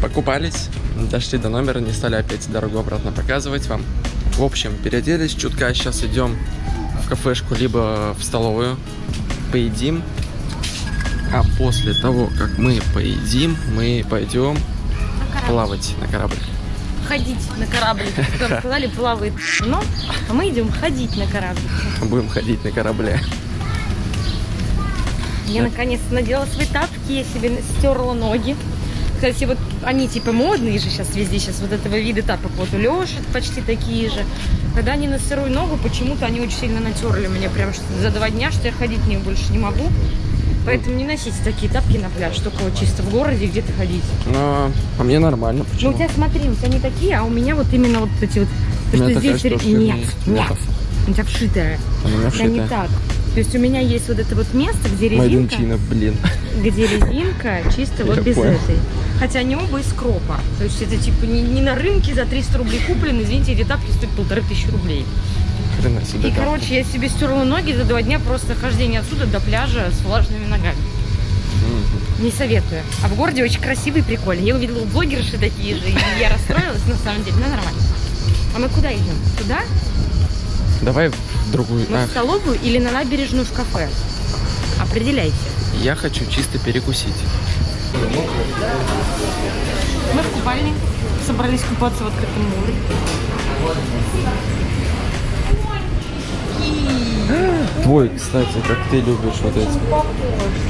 покупались, дошли до номера, не стали опять дорогу обратно показывать вам. В общем, переоделись чутка, сейчас идем в кафешку, либо в столовую, поедим. А после того, как мы поедим, мы пойдем плавать на корабль. Ходить на корабль. Как сказали, плавает но, а мы идем ходить на корабль. Будем ходить на корабле. Я наконец надела свои тапки, я себе стерла ноги. Кстати, вот они типа модные же сейчас везде, сейчас вот этого вида тапок. Вот у Леши почти такие же. Когда они на сырую ногу, почему-то они очень сильно натерли меня прям что за два дня, что я ходить в них больше не могу. Поэтому не носите такие тапки на пляж, только вот чисто в городе где-то ходить. Но а мне нормально. Ну Почему? у тебя смотри, у тебя не такие, а у меня вот именно вот эти вот. У То, меня что такая здесь штучка нет, нет. Нет. У тебя вшитая. У меня тебя не вшитая. так. То есть у меня есть вот это вот место, где резинка, Майденчина, блин. где резинка чисто вот Я без понял. этой. Хотя они оба из кропа. То есть это типа не, не на рынке за 300 рублей куплены, извините, эти тапки стоят полторы тысячи рублей. Хрена себе. И, тапки. короче, я себе стерла ноги за два дня просто хождения отсюда до пляжа с влажными ногами. Мгм. Не советую. А в городе очень красивый и прикольный. Я увидела блогерши такие же, и я расстроилась, на самом деле, но нормально. А мы куда идем? Туда? Давай в другую. Мы А, в столовую или на набережную в кафе? Определяйте. я хочу чисто перекусить. Мы в купальне. Собрались купаться в открытом море. Твой, кстати, как ты любишь вот эти. Похож,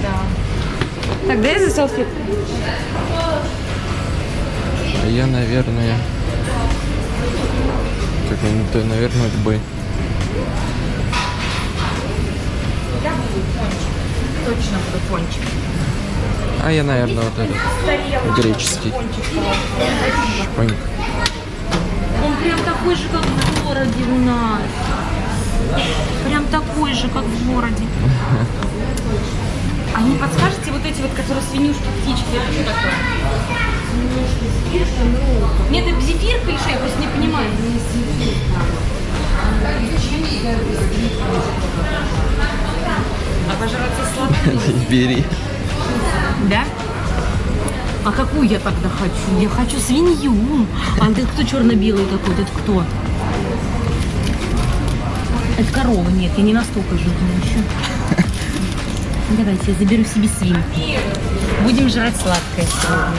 да. Так, дай за салфетку. А я, наверное... Как-нибудь, наверное, бы. Я. Точно буду пончик. А я, наверное, вот этот. Греческий. Поньк. Он прям такой же, как в городе у нас. Прям такой же, как в городе. А не подскажете вот эти вот, которые свинюшки, птички, это что такое? Нет, это зефирка или что? Я просто не понимаю. Обожраться сладким. Бери. Да? А какую я тогда хочу? Я хочу свинью. А это кто черно-белый такой? Это кто? Это корова, нет, я не настолько жирная еще. Давайте, я заберу себе свинку. Будем жрать сладкое сегодня.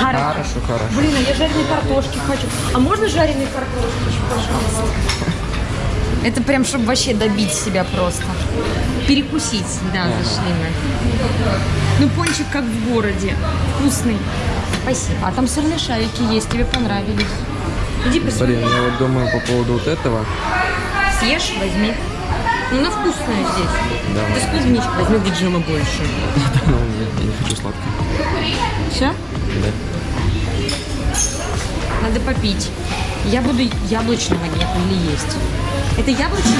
Хорошо. Хорошо, хорошо. Блин, а я жареной картошки хочу. А можно жареной картошки пожалуйста? Это прям, чтобы вообще добить себя просто. Перекусить, да, зашли мы. Ну, пончик как в городе. Вкусный. Спасибо. А там сырные шарики есть, тебе понравились. Иди Блин, посмотри. я вот думаю по поводу вот этого. Съешь, возьми. Ну, она вкусная здесь. Да. Ты с клубничкой возьми, где джема больше. Ну, нет, я не хочу сладкое. Все? Да. Надо попить. Я буду яблочного нет или есть. Это яблочный?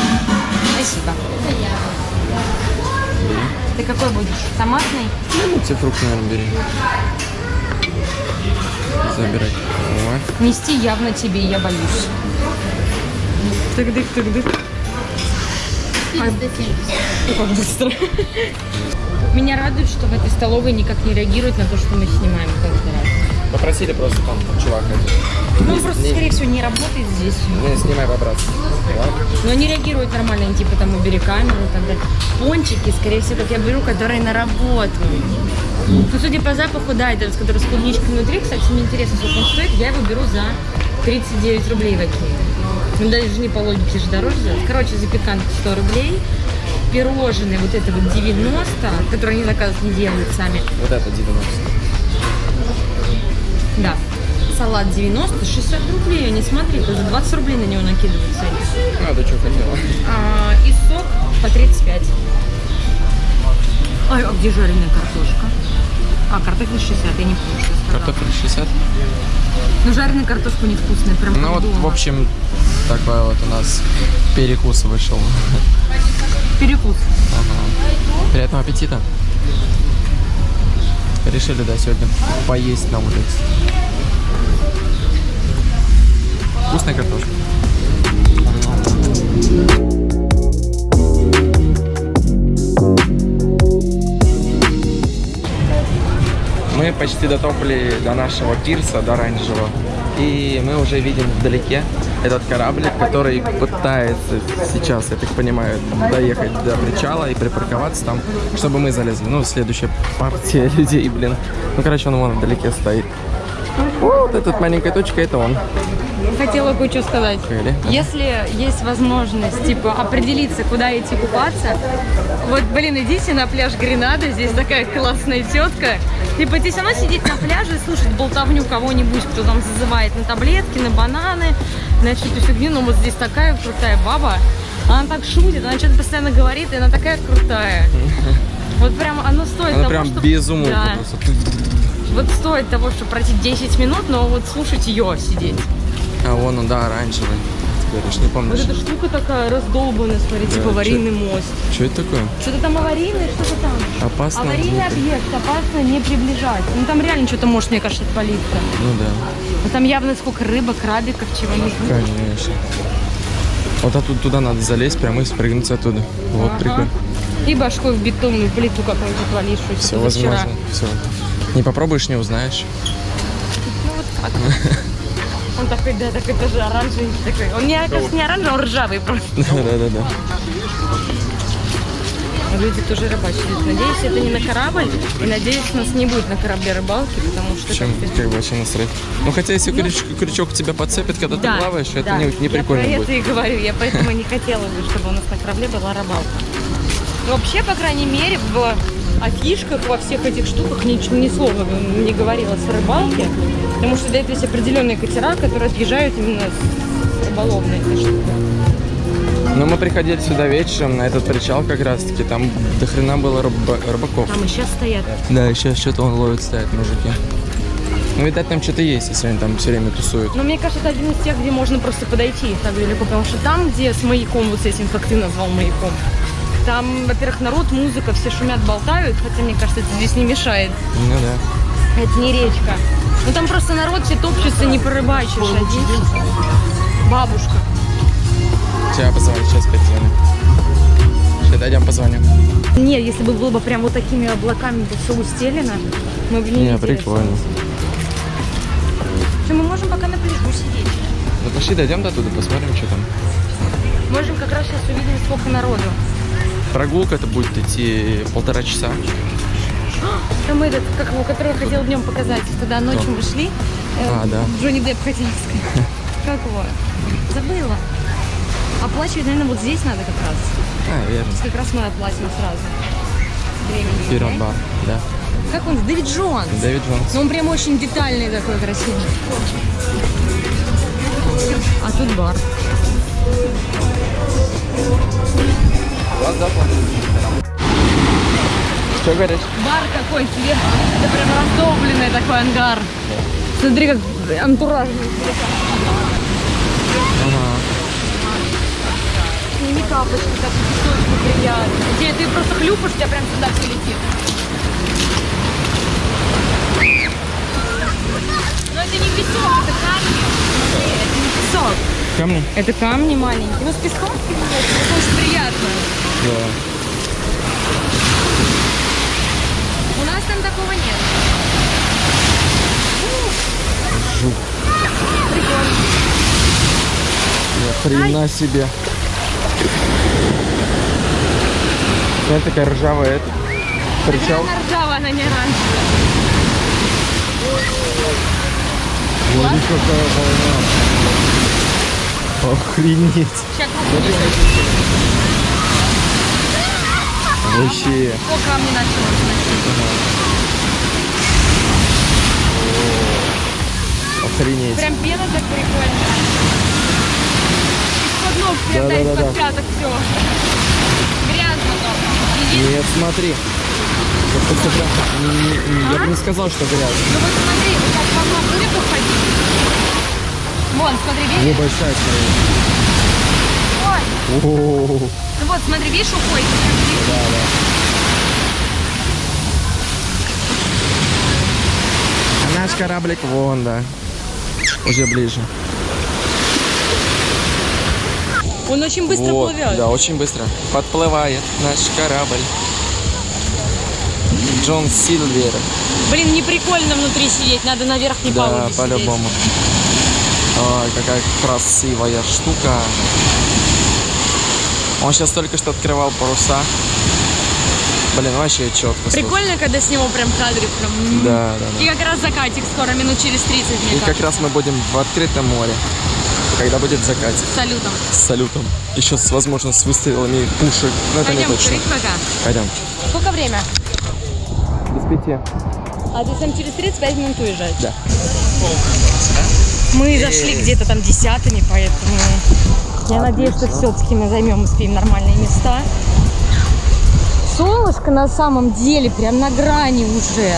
Спасибо. Ты какой будешь? Томатный? Ну, тебе фрукты, наверное, бери. Забирай. О, Нести явно тебе, я боюсь. Тык-дык, тык-дык. Ой, как быстро. Меня радует, что в этой столовой никак не реагируют на то, что мы снимаем каждый раз. Попросили просто там чувак один. Ну, он просто, скорее всего, не работает здесь. Не, снимай по-братски. Но они реагируют нормально, они типа там убери камеру и так далее. Пончики, скорее всего, как я беру, которые на работу. Ну, судя по запаху, да, это который с клубничкой внутри. Кстати, мне интересно, сколько он стоит. Я его беру за 39 рублей в Окее. Ну, даже не по логике же дороже. сделать. Короче, запеканка 100 рублей. Пирожные вот это вот 90, которые они заказывают, не делают сами. Вот это 90. Да. Салат 90, 60 рублей. Не смотри, за 20 рублей на него накидывают цены. А, ты что хотела? А, и сок по 35. Ой, а где жареная картошка? А, картофель 60, я не помню, что сказала. Картофель 60. Ну, жареная картошка невкусная, прям Ну вот, дома. в общем, такой вот у нас перекус вышел. Перекус. Ага. Приятного аппетита. Решили, да, сегодня поесть на улице. Вкусная картошка. Мы почти дотопали до нашего пирса, до оранжевого. И мы уже видим вдалеке этот кораблик, который пытается сейчас, я так понимаю, доехать до причала и припарковаться там, чтобы мы залезли. Ну, следующая партия людей, блин. Ну, короче, он вон вдалеке стоит. Вот эта маленькая точка, это он. Хотела кое-что сказать. Или? Если есть возможность, типа, определиться, куда идти купаться, вот, блин, идите на пляж Гренады, здесь такая классная тетка. Типа, ты все равно сидеть на пляже и слушать болтовню кого-нибудь, кто там зазывает на таблетки, на бананы, на эту фигню. Но вот здесь такая крутая баба, она так шутит, она что-то постоянно говорит, и она такая крутая. Вот прям оно стоит Она того, прям чтоб- без умолку Да. просто. Вот стоит того, чтобы пройти 10 минут, но вот слушать ее сидеть. А вон он, да, оранжевый. Ты говоришь, не помнишь. Вот эта штука такая раздолбанная, смотри, типа чё- аварийный мост. Что это такое? Что-то там аварийное, что-то там. Опасно? Аварийный объект, опасно не приближать. Ну там реально что-то может, мне кажется, отвалиться. Ну да, Ну там явно сколько рыбок, крабиков, чего-нибудь. конечно. Вот оттуда туда надо залезть, прямо и спрыгнуть оттуда. Вот Ага. прикольно. И башкой в бетонную плиту какую-то отвалившуюся. Все возможно. Все. Не попробуешь, не узнаешь. Ну вот так. Он такой, да, такой тоже оранжевый такой. Он не, кажется, не оранжевый, он ржавый просто. Да-да-да. Ну, Люди тоже рыбачат. Надеюсь, это не на корабль. И надеюсь, нас не будет на корабле рыбалки, потому что... Чем как-то- как бы вообще насрать. Ну хотя если крючок, крючок тебя подцепит, когда ты плаваешь, это да. не, не прикольно я про будет. это и говорю, я поэтому не хотела бы, чтобы у нас на корабле была рыбалка. Но вообще, по крайней мере, в афишках, во всех этих штуках ни, ни слова не говорилось о рыбалке, потому что для этого есть определенные катера, которые отъезжают именно с рыболовной этой штуки. Но мы приходили сюда вечером, на этот причал как раз таки, там до хрена было рыба- рыбаков. Там и сейчас стоят. Да, и сейчас что-то он ловит, стоят мужики. Ну, видать, там что-то есть, если они там все время тусуют. Но мне кажется, это один из тех, где можно просто подойти так далеко, потому что там, где с маяком, вот с этим, как ты назвал маяком, там, во-первых, народ, музыка, все шумят, болтают, хотя, мне кажется, это здесь не мешает. Ну да. Это не речка. Ну там просто народ все топчется, не порыбачишь. А здесь бабушка. Сейчас позвоню, сейчас опять звоню. Сейчас дойдем, позвоню. Нет, если бы было бы прям вот такими облаками бы все устелено, мы бы не, Не, прикольно. Что, мы можем пока на пляжу сидеть. Ну пошли, дойдем до туда, посмотрим, что там. Можем как раз сейчас увидеть, сколько народу. Прогулка это будет идти полтора часа. Там этот, как его, который я хотел днем показать, когда ночью мы шли. э, А, да. Джонни Депп хотел сказать. Как его? Забыла. Оплачивать, наверное, вот здесь надо как раз. А, верно. Как раз мы оплатим сразу. Времени. Бар, да. Как он? Дэвид Джонс. Дэвид Джонс. Ну, он прям очень детальный такой, красивый. А тут бар. Что говоришь? Бар какой тебе. Это прям раздолбленный такой ангар. Смотри, как антураж. Ага. Сними капочки, так песочку приятно. Тебе ты просто хлюпаешь, у тебя прям сюда все летит. Но это не песок, это камни. Это не песок. Камни? Это камни маленькие. Ну, с песком это очень приятно. Да. У нас там такого нет. Жук. Прикольно. Хрена себе. Смотри, такая ржавая это. Причал. Она ржавая, она не оранжевая. Смотри, какая волна. Охренеть. Сейчас. Вообще. О, камни сносить. Охренеть. Прям пена так прикольно. Ног да, пяток все. Грязно там. Нет, смотри. Я бы не сказал, что грязно. Ну вот смотри, вот так волна будет уходить. Вон, смотри, видишь? Небольшая скорее. Ой, О, ну вот, смотри, видишь, уходит. Да, да. А наш кораблик вон, да. Уже ближе. Он очень быстро вот, плывет. Да, очень быстро. Подплывает наш корабль. Джон Сильвер. Блин, не прикольно внутри сидеть, надо на верхней Да, по-любому. Ой, какая красивая штука. Он сейчас только что открывал паруса. Блин, вообще четко. слушай. Прикольно, когда с него прям кадрик прям... м. Да, да, да. И как раз закатик скоро, минут через 30, мне И как кажется. раз мы будем в открытом море, когда будет закатик. С салютом. С салютом. Еще, с, возможно, с выстрелами пушек. Но это Пойдем не точно. пока. Пойдем. Сколько время? Без пяти. А ты сам через 35 минут уезжать? Да. Мы зашли где-то там десятыми, поэтому я надеюсь, что все-таки мы займем, успеем нормальные места. Солнышко на самом деле прям на грани уже.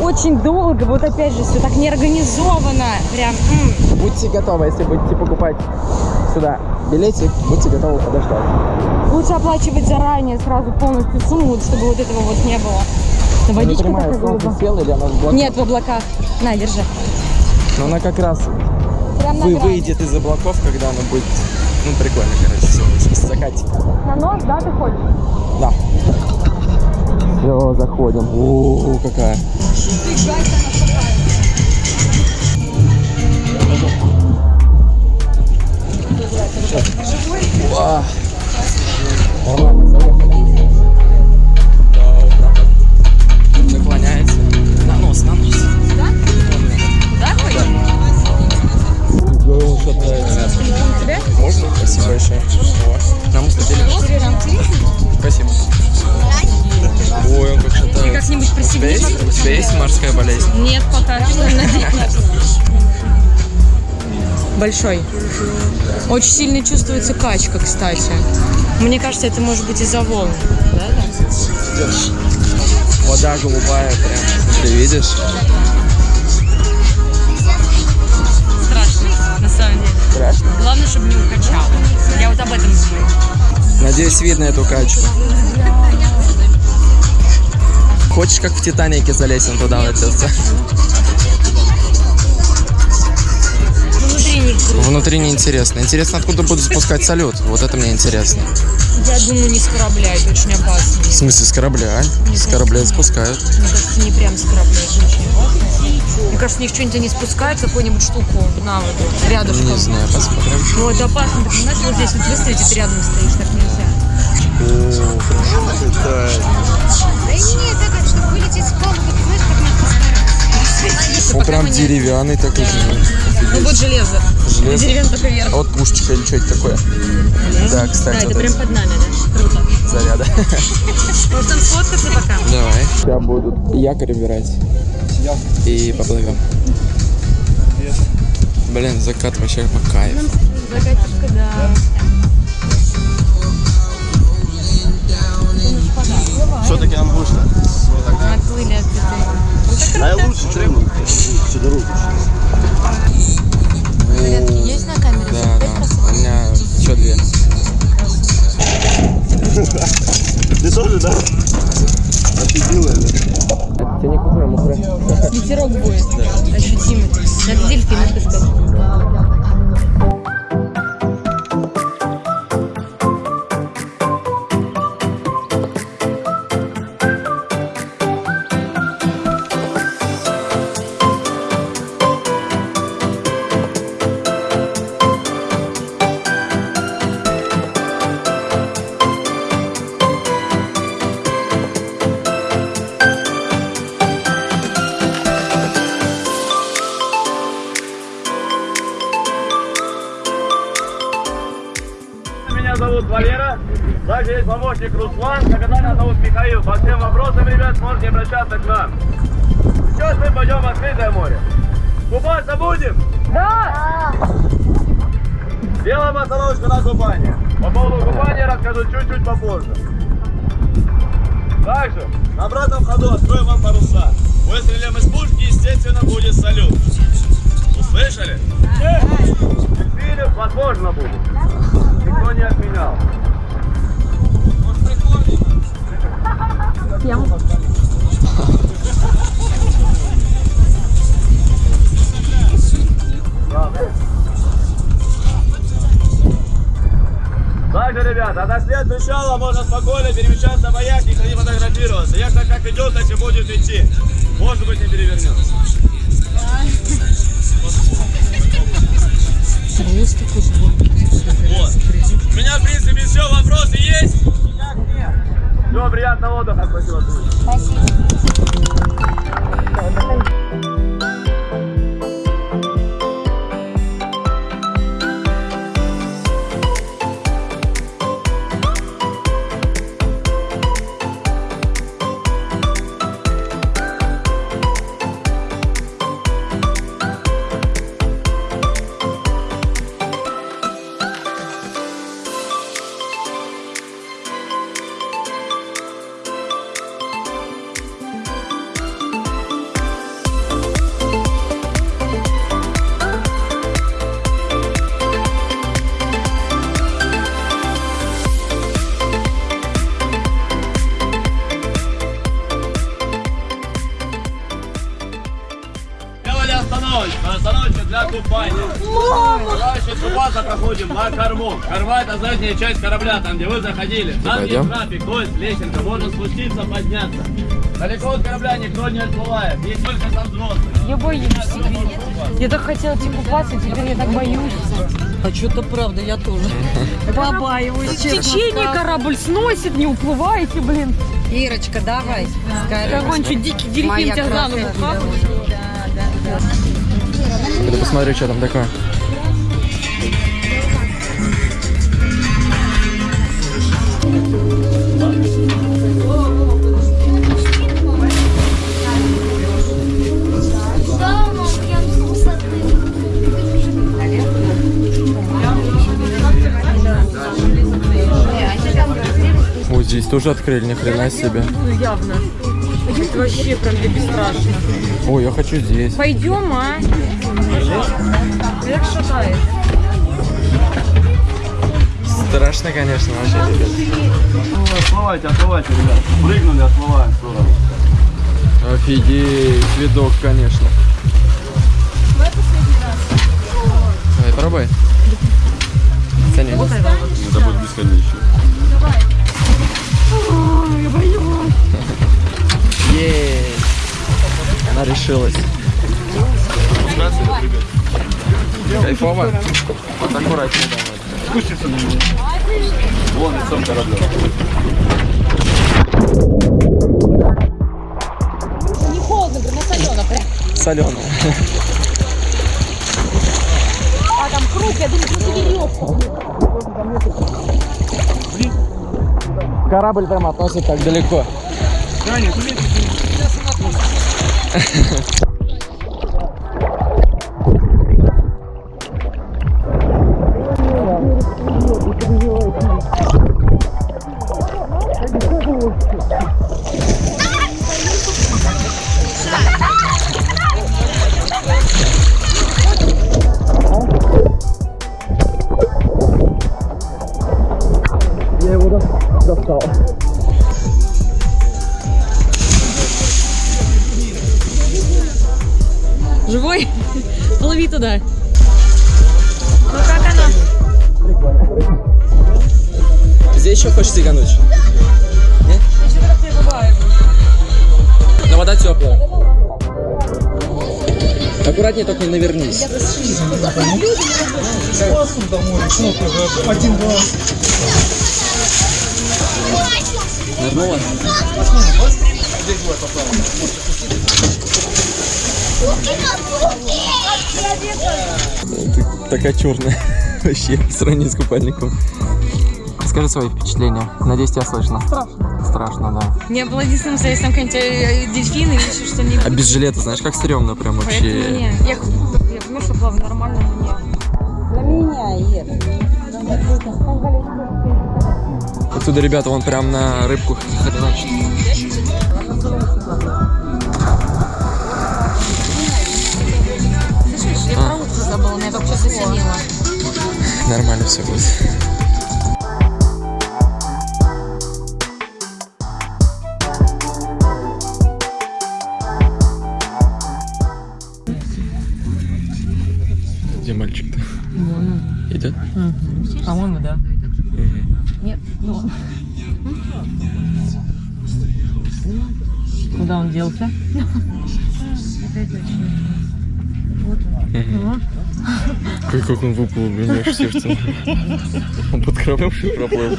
Очень долго, вот опять же, все так неорганизовано. Прям, м. Будьте готовы, если будете покупать сюда билетик, будьте готовы подождать. Лучше оплачивать заранее сразу полностью сумму, чтобы вот этого вот не было. Я не Водичка понимаю, такая или оно в облаках? Нет, в облаках. На, держи. Но она как раз Прям на вы, выйдет из облаков, когда оно будет, ну, прикольно, короче, все, закатик. На нож, да, ты хочешь? Да. Все, заходим. О, какая. Уа. Нормально, так вот. Наклоняется. На нос, на нос. Да, хочешь? Он шатается. Тебе? Можно? Спасибо большое. Нам установили. Спасибо. Как-нибудь У тебя присоединись есть, вокруг у тебя есть морская болезнь? Нет, пока что надеюсь. Большой. Очень сильно чувствуется качка, кстати. Мне кажется, это может быть из-за волн. Да, да? Вода голубая прям. Ты видишь? Страшно, на самом деле. Страшно. Главное, чтобы не укачало. Я вот об этом думаю. Надеюсь, видно эту качку. Хочешь, как в Титанике залезть он туда? Ну, внутри не. Внутри неинтересно. Интересно, откуда будут спускать салют. Вот это мне интересно. Я думаю, не с корабля, это очень опасно. В смысле, с корабля? С корабля спускают. Мне кажется, не прям с корабля, это очень опасно. Мне кажется, у них что-нибудь они спускают, какую-нибудь штуку на воду, рядышком. Не знаю, посмотрим. Ну, это опасно, ты понимаешь, вот здесь вот и ты рядом стоишь, так нельзя. Да и нет, так, чтобы вылететь с палубы, ты знаешь, как надо постараться. Он прям деревянный такой. Ну, вот железо. Железо. Деревянный только вверх. А вот пушечка или что это такое? Да, Да, кстати, это вот прям под нами, да? Круто. заряда. Может, там сфоткаться пока? Давай. Сейчас будут якорь убирать. И поплывем. Блин, закат вообще по кайфу. Закатишка, да. Все-таки ангуста. Отплыли от этой. А я лучше, что ему? Сюда руку. Есть на камере? Да, да. У меня еще две. Ты тоже, да? Офигела, да? Тебе не кухня, мухры. Ветерок будет. Ощутимый. Надо дельфина искать. От причала можно спокойно перемещаться по яхте и фотографироваться. Яхта как идет, так и будет идти. Может быть, не перевернется. Вот. У меня, в принципе, все. Вопросы есть? Всего приятного отдыха. Спасибо. Спасибо. Купаться проходим на корму. Корма это задняя часть корабля, там где вы заходили. Там есть трафик, то есть лесенка. Можно спуститься, подняться. Далеко от корабля никто не отплывает. Есть только там взрослые. Я боюсь. Я так хотела идти купаться, теперь я так боюсь. А что-то правда, я тоже. Побаиваюсь, В течение корабль сносит, не уплываете, блин. Ирочка, давай. Какой-нибудь дикий дельфин тебя за ногу хапает. Что там такое. Здесь тоже открыли, ни хрена себе. Ну, явно. Это вообще прям для бесстрашно. Ой, я хочу здесь. Пойдем, а? Как шатает. Страшно, конечно, вообще. ребят. Отплывайте, отплывайте, ребят. Прыгнули, отплываем в сторону. Офигеть, видок, конечно. Давай, пробуй. Саня, Это будет бесконечно. Есть. Она решилась. Кайфово? Вот аккуратнее давай. Спустится на меня. Вон лицом корабля. Не холодно, прям солено прям. Соленая. А там круг, я думаю, просто веревка. Корабль прям относит так далеко. Живой? Ты такая черная вообще по сравнению с купальником. Скажи свои впечатления. Надеюсь, тебя слышно. Страшно. Страшно, да. Не было единственным, если там какие-нибудь э, дельфины или еще что-нибудь. А без жилета, знаешь, как стрёмно прям Поэтому вообще. не. Я, я понимаю, что плаваю нормально, но нет. Отсюда ребята вон прям на рыбку хреначат. я только сейчас оценила. Нормально все будет. Где мальчик-то? Вон он. Идет? Угу. По-моему, да. Нет, ну... Куда он делся? Как, как он выплыл, блин, аж сердце. Он под кровавший проплыл.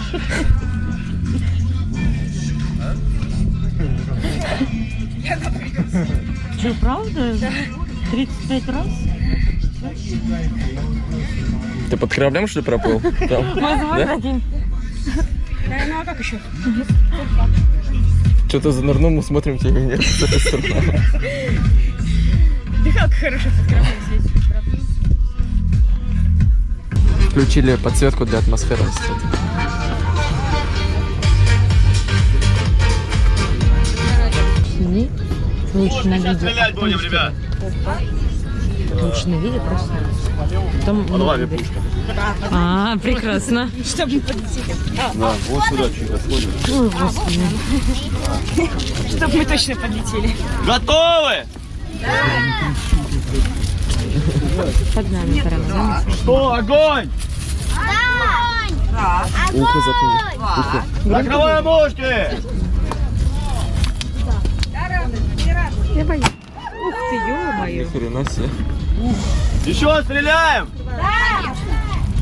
Что, правда? 35 раз? Ты под кораблем, что ли, проплыл? Там, да? Ну а как еще? Что-то занырнул, мы смотрим тебя нет. Ты как хорошо под кровлей сидишь. Включили подсветку для атмосферы. кстати. Сними. Лучше на видео. стрелять будем, ребят. Лучше на видео просто. Потом Под вами пушка. А, прекрасно. Да, вот сюда чуть отходим. Ой, господи. Чтоб мы точно подлетели. Готовы? Под нами прямо. Что, огонь? Ухо заткни. Закрываем ушки! Ух ты, ё-моё. Ни хрена себе. Еще стреляем!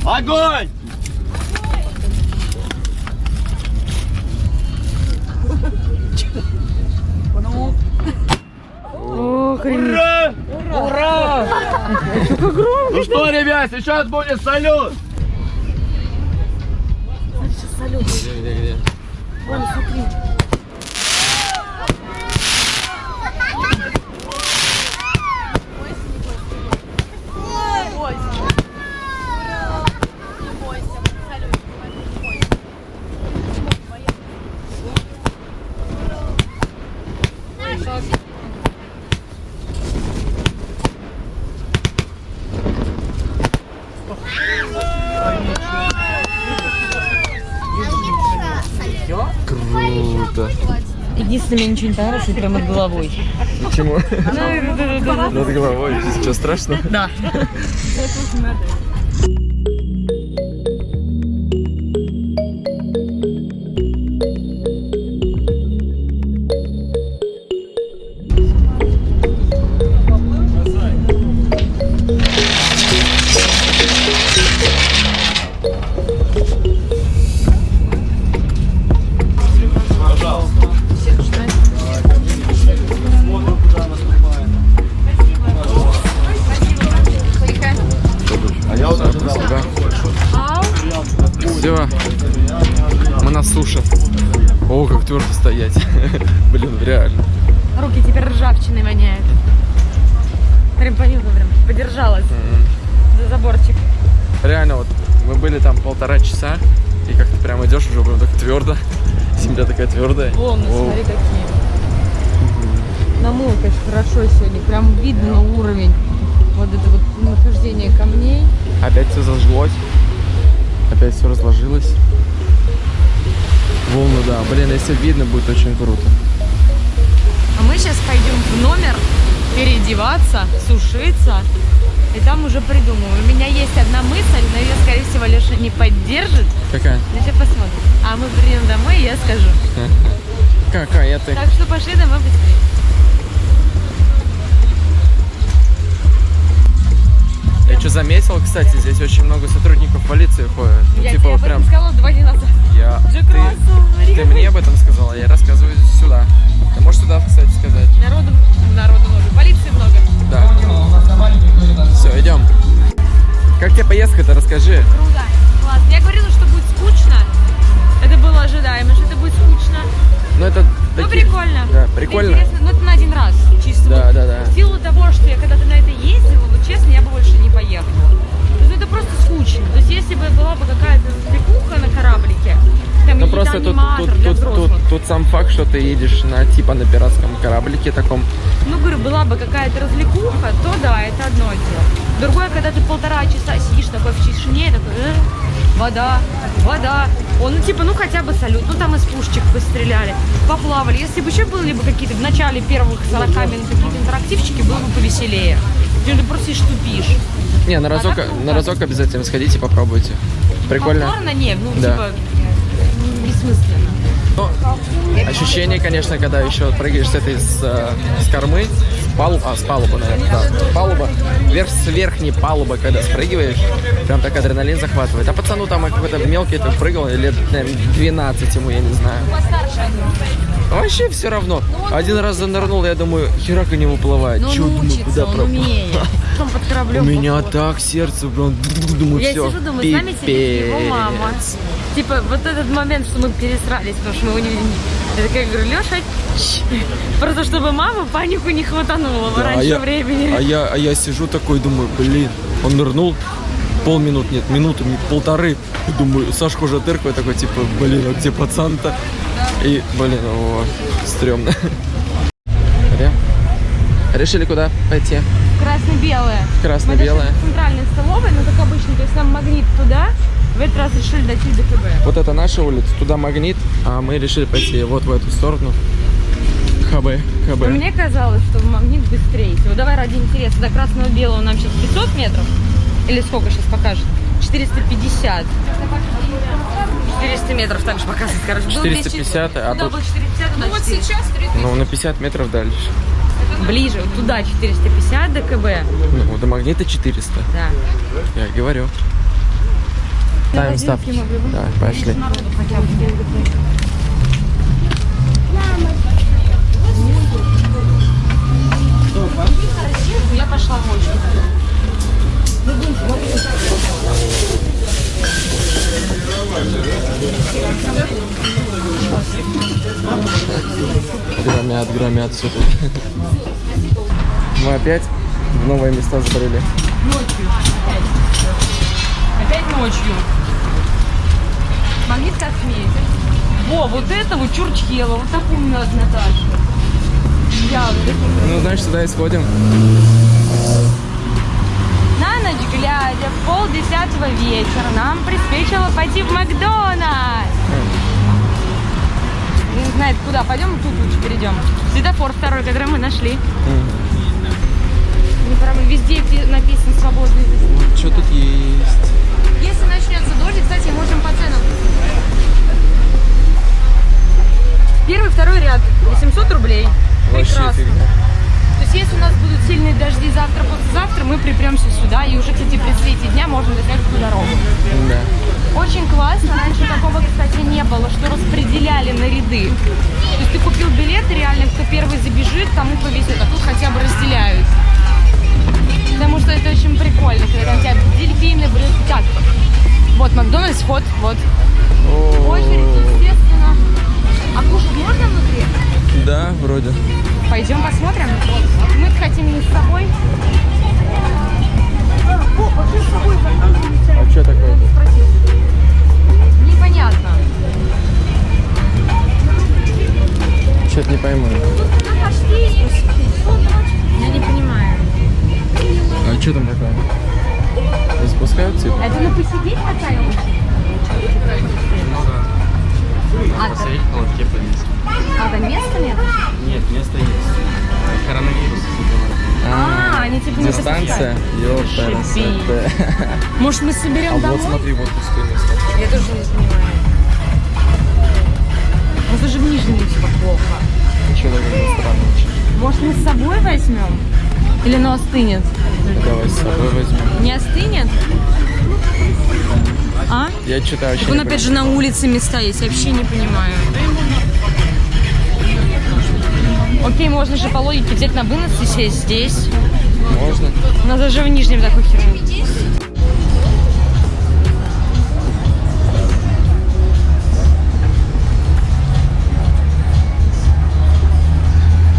Огонь! Ох, охренеть. Ура! Ура! Ну что, ребят, сейчас будет салют! Где, где, где? Круто. Единственное, мне ничего не понравилось, это прям над головой. Почему? Над головой. Что, страшно? Да. Видно уровень. Вот это вот нахождение камней. Опять все зажглось. Опять все разложилось. Волны, да. Блин, если видно, будет очень круто. А мы сейчас пойдем в номер переодеваться, сушиться. И там уже придумаю. У меня есть одна мысль, но ее, скорее всего, Леша не поддержит. Какая? Ну, сейчас посмотрим. А мы придем домой, и я скажу. Какая ты? Так что пошли домой быстрее. Я что заметил, кстати, здесь очень много сотрудников полиции ходят. Ну, я типа тебе вот прям. сказала два дня назад. Я. Ты, ты мне об этом сказала, я рассказываю сюда. Ты можешь сюда, кстати, сказать. Народу, народу много, полиции много. Да. Все, идем. Как тебе поездка-то, расскажи. Круто. Классно. Я говорила, что будет скучно. Это было ожидаемо, что это будет скучно. Ну это Ну, такие- прикольно. Да, Это прикольно. интересно. Ну, это на один раз. Чисто. Да, вот. да, да. В силу того, что я когда-то на это ездила, Ну просто тут, тут, тут, тут, тут сам факт, что ты едешь на типа на пиратском кораблике таком. Ну, говорю, была бы какая-то развлекуха, то да, это одно дело. Другое, когда ты полтора часа сидишь такой в тишине, такой, «Э, вода, вода. Он, ну, типа, ну, хотя бы салют, ну, там из пушечек постреляли, поплавали. Если бы еще были бы какие-то в начале первых 40 минут какие-то интерактивчики, было бы повеселее. Ты просто сидишь, тупишь. Не, на разок, так круто. на разок обязательно сходите, попробуйте. Прикольно. Повторно не, ну, Да. типа, бессмысленно. Но ощущение, конечно, когда еще прыгаешь с этой с, э, с кормы, с палубы, а, с палубы, наверное, да, палуба, вверх с верхней палубы, когда спрыгиваешь, прям так адреналин захватывает. А пацану там какой-то мелкий там прыгал, лет, наверное, 12 ему, я не знаю. Вообще все равно. Один раз занырнул, я думаю, херак не выплывает. Но он Чё, думаю, куда он пропал? под У кораблем меня походу. так сердце, прям, думаю, Я все. сижу, думаю, с нами сидит его мама. Типа, вот этот момент, что мы пересрались, потому что мы его не... Я такая говорю, Леша, просто чтобы мама панику не хватанула Да, раньше а я, времени. А я, а я сижу такой, думаю, блин, он нырнул, полминут нет, минуту, ми- полторы. И Думаю, Сашка уже тыркает, такой, типа, блин, а где пацан-то? И, блин, о, стрёмно. Решили куда пойти? Красно-белое. Красно-белое. Центральной столовой, но как обычно, то есть нам магнит туда, в этот раз решили дойти до КБ. Вот это наша улица, туда магнит, а мы решили пойти вот в эту сторону. ХБ, ХБ. Но мне казалось, что магнит быстрее. Вот давай ради интереса, до красного-белого нам сейчас 500 метров? Или сколько сейчас покажет? 450. 400 метров также показывает, короче. Было 450, 200, а туда тут- было 450, туда вот сейчас Ну, на 50 метров дальше. Ближе, вот туда 450 до КБ. Ну, до магнита 400. Да. Я говорю. Ставим ставки. Да, пошли. Я пошла в. Громят, громят все тут. Мы опять в новые места забрели. Ночью. Опять ночью. Магнит как сметит. Во, вот это вот Чурчхела, вот такую мне надо Наташа. Я вот Ну, значит, сюда и сходим. На ночь глядя, в пол десятого вечера нам приспичило пойти в Макдональдс. Не знает куда, пойдем тут лучше перейдем. Светофор второй, который мы нашли. Не проблема, везде пи- написано свободный. Что тут есть? Если начнется дождь, кстати, можем по ценам. Первый, второй ряд, 800 рублей. Прекрасно. То есть, если у нас будут сильные дожди завтра, послезавтра, мы припремся сюда, и уже, кстати, при свете дня можно досняться всю дорогу. Да. Очень классно. Раньше такого, кстати, не было, что распределяли на ряды. То есть ты купил билет, реально, кто первый забежит, тому повезет, а тут хотя бы разделяют. Потому что это очень прикольно, когда у тебя дельфины, блестят. Вот Макдональдс, вход, вот. Очередь, естественно. А кушать можно внутри? Да, вроде. Пойдем посмотрим. Мы хотим не с собой. А что такое? Непонятно. Что-то не пойму. Я не понимаю. А что там такое? Не спускают типа? Это на посидеть такая А, Посмотреть в холодке повесить. а там места нет? Нет, место есть. Коронавирус. А, они типа не Дистанция? Ёпта. Может, мы соберем А вот домой? смотри, вот пустое место. Я тоже не понимаю. У нас даже в Нижнем типа плохо. Ничего такого странного. Может, мы с собой возьмем? Или оно остынет? Давай с собой возьмем. Не остынет? А? Я что-то вообще Так он не опять же на улице места есть, я вообще не понимаю. Окей, можно же по логике взять на вынос и сесть здесь. Можно? У нас даже в Нижнем такой херню.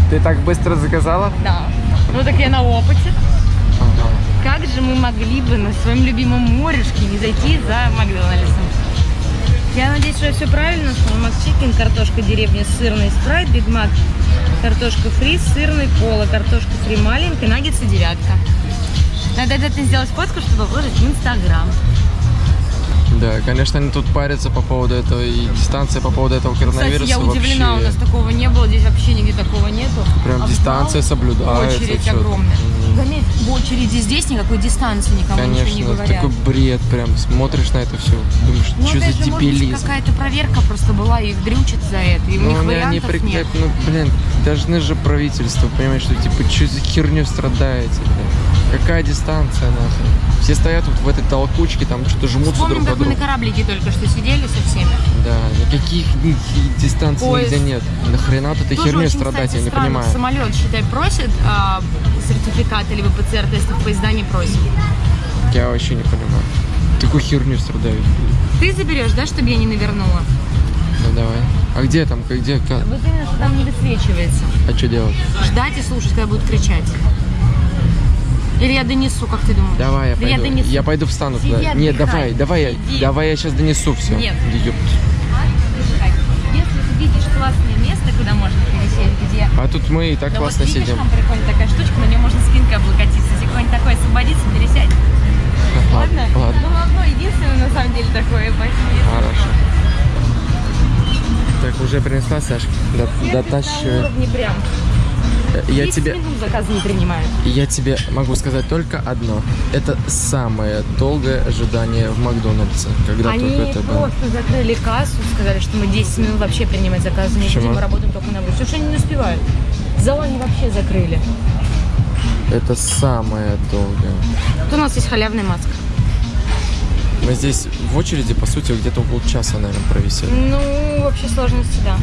Ты так быстро заказала? Да. Ну так я на опыте. Как же мы могли бы на своем любимом морешке не зайти за Макдональдсом? Я надеюсь, что я все правильно сказала. Макчикен, картошка деревня, сырный спрайт, Биг Мак, картошка фри, сырный кола, картошка фри маленькая, наггетсы девятка. Надо обязательно сделать фотку, чтобы выложить в Инстаграм. Да, конечно, они тут парятся по поводу этого и дистанция по поводу этого коронавируса Кстати, я удивлена, вообще. у нас такого не было, здесь вообще нигде такого нету. Прям Обвал, дистанция соблюдается. Очередь огромная. заметь, в очереди здесь никакой дистанции никому ничего не Конечно, говорят. такой бред прям. Смотришь на это все, думаешь, Ну, что за дебилизм. какая-то проверка просто была, и их дрючат за это, и у Ну, них они, они вариантов при- нет. Ну, блин, должны же правительство понимать, что типа, что за херню страдаете, блин? Какая дистанция, нахрен? Все стоят вот в этой толкучке, там что-то жмутся Вспомним, друг как под мы на кораблике только что сидели со всеми. Да, никаких ни- ни дистанций Поезд. нигде нет. Нахрена вот этой херней страдать, кстати, я не странно, понимаю. Самолет, считай, просит а, сертификат или ПЦР-тестов, поезда не просит. Я вообще не понимаю. Такую херню страдают. Ты заберешь, да, чтобы я не навернула? Ну давай. А где там, где, как? Вот именно, что там не высвечивается. А что делать? Ждать и слушать, когда будут кричать. Или я донесу, как ты думаешь? Давай, я Да пойду. я донесу. Я пойду встану Сиди, туда. Нет, отдыхай. давай, давай, я, давай я сейчас донесу все. Нет. Если ты видишь классное место, куда можно пересесть, где... А тут мы и так Да классно вот видишь, сидим. там прикольная такая штучка, на нее можно спинкой облокотиться. Если какой-нибудь такой освободится, пересядь. Ладно? Ладно. Ну, одно единственное, на самом деле, такое, поэтому... Хорошо. Так, уже принесла, Сашка? До- уровне прям. Я 30 тебе, заказы не принимают. я тебе могу сказать только одно. Это самое долгое ожидание в Макдональдсе, когда Они только это было. просто закрыли кассу, сказали, что мы 10 минут вообще принимать заказы не Почему? будем, мы работаем только на. Потому что они не успевают. Зал они вообще закрыли. Это самое долгое. Тут у нас есть халявная маска. Мы здесь в очереди, по сути, где-то около часа, наверное, провисели. Ну, вообще сложности, да.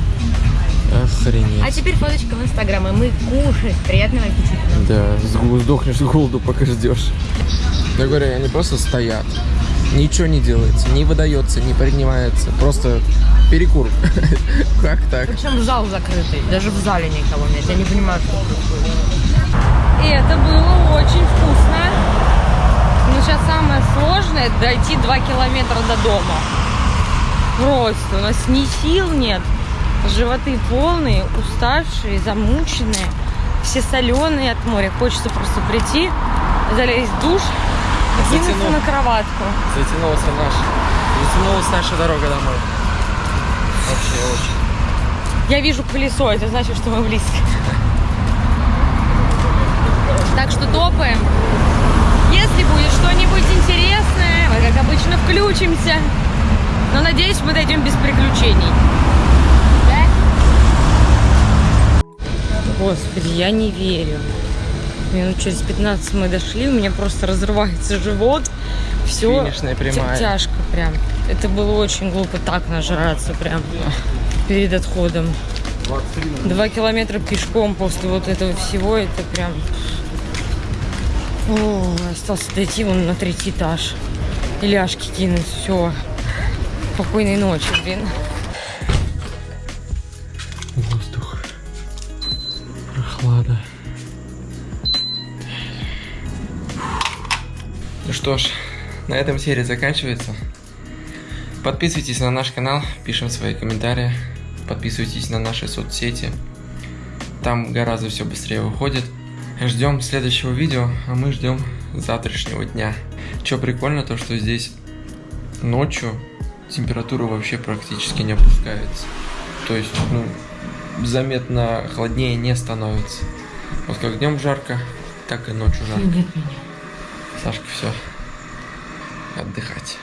А Охренеть. теперь фоточка в Инстаграм, и мы кушать. Приятного аппетита. Да, сдохнешь с голоду, пока ждешь. Я говорю, они просто стоят. Ничего не делается, не выдается, не принимается. Просто перекур. Как так? Причем зал закрытый, даже в зале никого нет. Я не понимаю, что. И это было очень вкусно. Но сейчас самое сложное дойти 2 километра до дома. Просто у нас ни сил нет. Животы полные, уставшие, замученные. Все соленые от моря. Хочется просто прийти, залезть в душ, кинуться Затянул. на кроватку. Затянулся наш. Затянулась наша дорога домой. Вообще очень. Я вижу колесо, это значит, что мы близко. Так что топаем. Если будет что-нибудь интересное, мы, как обычно, включимся. Но надеюсь, мы дойдем без приключений. Господи, я не верю. Минут через 15 мы дошли, у меня просто разрывается живот. Все Финишная прямая. тяжко прям. Это было очень глупо так нажраться прям перед отходом. Два километра пешком после вот этого всего, это прям... О, остался дойти вон на третий этаж. И ляжки кинуть, все. Спокойной ночи, блин. Прохлада. Ну что ж, на этом серия заканчивается. Подписывайтесь на наш канал, пишем свои комментарии. Подписывайтесь на наши соцсети. Там гораздо все быстрее выходит. Ждем следующего видео, а мы ждем завтрашнего дня. Что прикольно, то что здесь ночью температура вообще практически не опускается. То есть, ну, заметно холоднее не становится. Вот как днем жарко, так и ночью жарко. Сашка, все. Отдыхать.